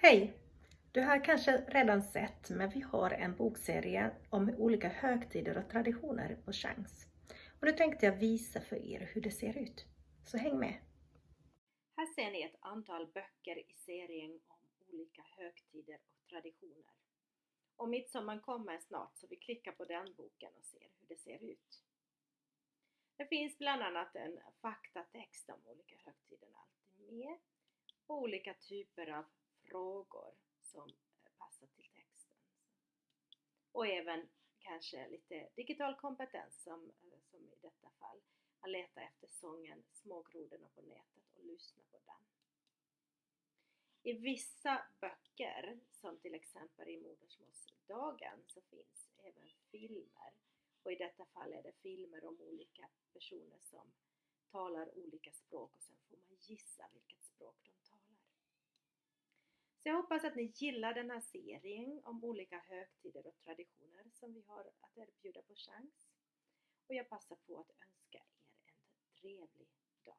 Hej! Du har kanske redan sett, men vi har en bokserie om olika högtider och traditioner på Chans. Och nu tänkte jag visa för er hur det ser ut. Så häng med! Här ser ni ett antal böcker i serien om olika högtider och traditioner. Och midsommar kommer snart så vi klickar på den boken och ser hur det ser ut. Det finns bland annat en faktatext om olika högtider alltid med och olika typer av frågor som eh, passar till texten. Och även kanske lite digital kompetens som, eh, som i detta fall. Att leta efter sången Smågrodorna på nätet och lyssna på den. I vissa böcker, som till exempel i Modersmålsdagen, så finns även filmer. Och i detta fall är det filmer om olika personer som talar olika språk och sen får man gissa vilket språk de talar. Så jag hoppas att ni gillar den här serien om olika högtider och traditioner som vi har att erbjuda på Chans. Och jag passar på att önska er en trevlig dag.